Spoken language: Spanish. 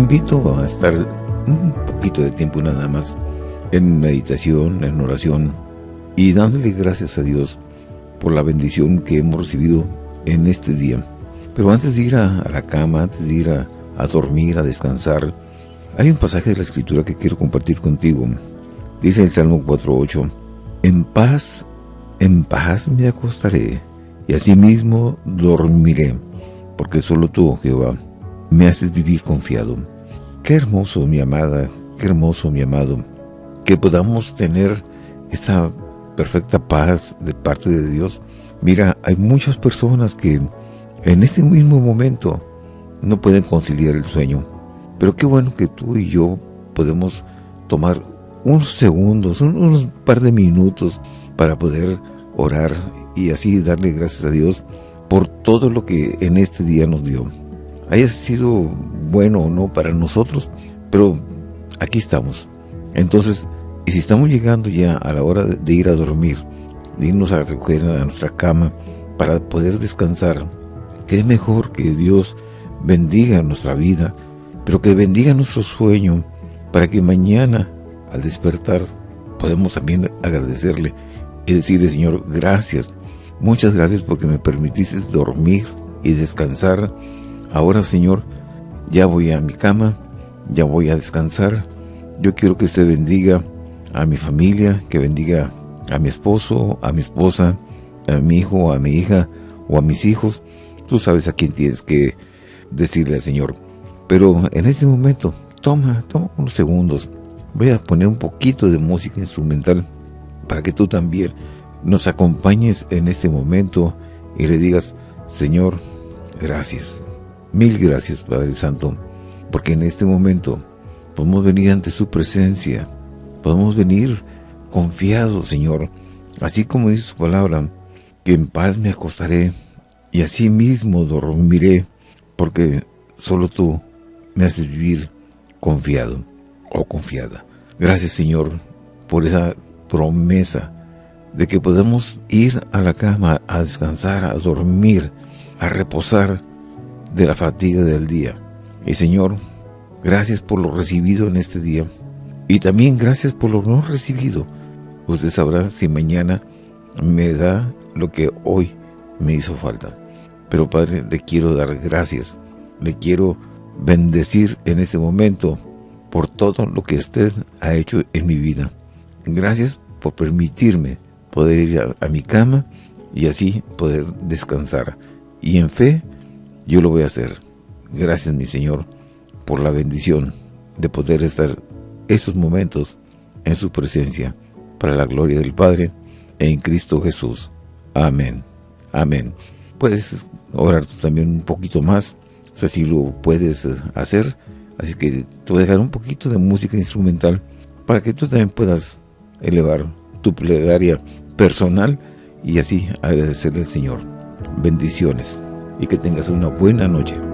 invito a estar un poquito de tiempo nada más en meditación, en oración y dándole gracias a Dios por la bendición que hemos recibido en este día. Pero antes de ir a, la cama, antes de ir a, dormir, a descansar, hay un pasaje de la Escritura que quiero compartir contigo. Dice el Salmo 4.8, En paz, en paz me acostaré, y asimismo dormiré, porque solo tú, Jehová, me haces vivir confiado. Qué hermoso, mi amada, qué hermoso, mi amado, que podamos tener esta perfecta paz de parte de Dios. Mira, hay muchas personas que en este mismo momento no pueden conciliar el sueño. Pero qué bueno que tú y yo podemos tomar unos segundos, unos par de minutos para poder orar y así darle gracias a Dios por todo lo que en este día nos dio haya sido bueno o no para nosotros, pero aquí estamos. Entonces, y si estamos llegando ya a la hora de ir a dormir, de irnos a recoger a nuestra cama para poder descansar, qué mejor que Dios bendiga nuestra vida, pero que bendiga nuestro sueño, para que mañana, al despertar, podemos también agradecerle y decirle, Señor, gracias, muchas gracias porque me permitiste dormir y descansar Ahora, Señor, ya voy a mi cama, ya voy a descansar. Yo quiero que usted bendiga a mi familia, que bendiga a mi esposo, a mi esposa, a mi hijo, a mi hija o a mis hijos. Tú sabes a quién tienes que decirle al Señor. Pero en este momento, toma, toma unos segundos. Voy a poner un poquito de música instrumental para que tú también nos acompañes en este momento y le digas, Señor, gracias. Mil gracias, Padre Santo, porque en este momento podemos venir ante su presencia, podemos venir confiados, Señor, así como dice su palabra, que en paz me acostaré y así mismo dormiré, porque solo tú me haces vivir confiado o confiada. Gracias, Señor, por esa promesa de que podemos ir a la cama a descansar, a dormir, a reposar, de la fatiga del día. Y Señor, gracias por lo recibido en este día. Y también gracias por lo no recibido. Usted sabrá si mañana me da lo que hoy me hizo falta. Pero Padre, le quiero dar gracias. Le quiero bendecir en este momento por todo lo que usted ha hecho en mi vida. Gracias por permitirme poder ir a, a mi cama y así poder descansar. Y en fe yo lo voy a hacer. Gracias, mi Señor, por la bendición de poder estar estos momentos en su presencia, para la gloria del Padre, en Cristo Jesús. Amén. Amén. Puedes orar también un poquito más, o sea, si lo puedes hacer, así que te voy a dejar un poquito de música instrumental para que tú también puedas elevar tu plegaria personal y así agradecerle al Señor. Bendiciones y que tengas una buena noche.